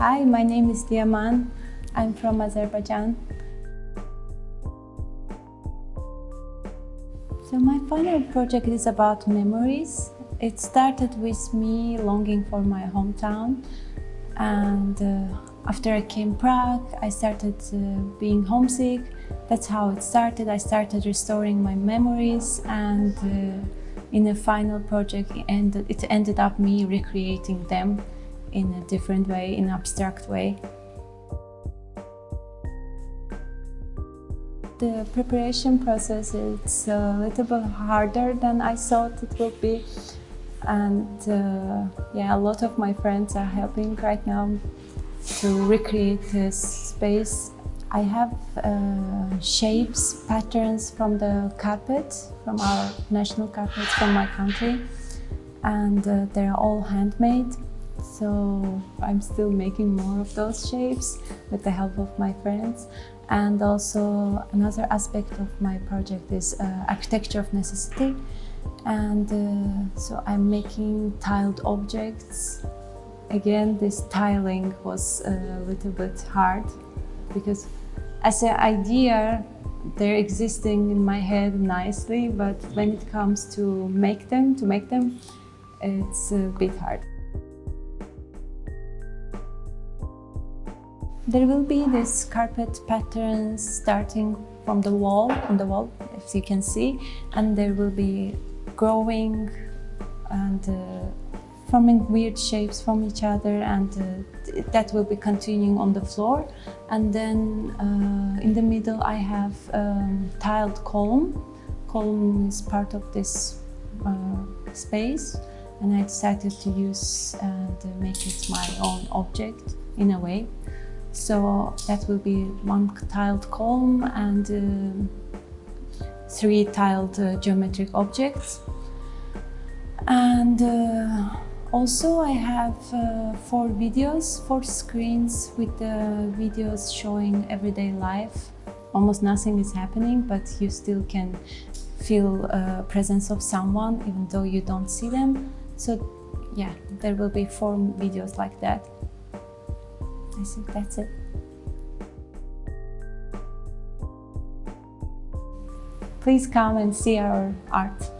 Hi, my name is Diaman. I'm from Azerbaijan. So my final project is about memories. It started with me longing for my hometown and uh, after I came Prague, I started uh, being homesick. That's how it started. I started restoring my memories and uh, in a final project it ended, it ended up me recreating them in a different way, in an abstract way. The preparation process is a little bit harder than I thought it would be. And uh, yeah, a lot of my friends are helping right now to recreate this space. I have uh, shapes, patterns from the carpet, from our national carpets from my country. And uh, they're all handmade. So I'm still making more of those shapes with the help of my friends. And also another aspect of my project is uh, architecture of necessity. And uh, so I'm making tiled objects. Again, this tiling was a little bit hard because as an idea, they're existing in my head nicely, but when it comes to make them, to make them, it's a bit hard. There will be this carpet patterns starting from the wall, on the wall, as you can see, and there will be growing and uh, forming weird shapes from each other and uh, that will be continuing on the floor. And then uh, in the middle I have um, tiled column. Column is part of this uh, space and I decided to use and make it my own object in a way. So that will be one tiled column and uh, three tiled uh, geometric objects. And uh, also I have uh, four videos, four screens with the videos showing everyday life. Almost nothing is happening, but you still can feel uh, presence of someone even though you don't see them. So yeah, there will be four videos like that. I think that's it. Please come and see our art.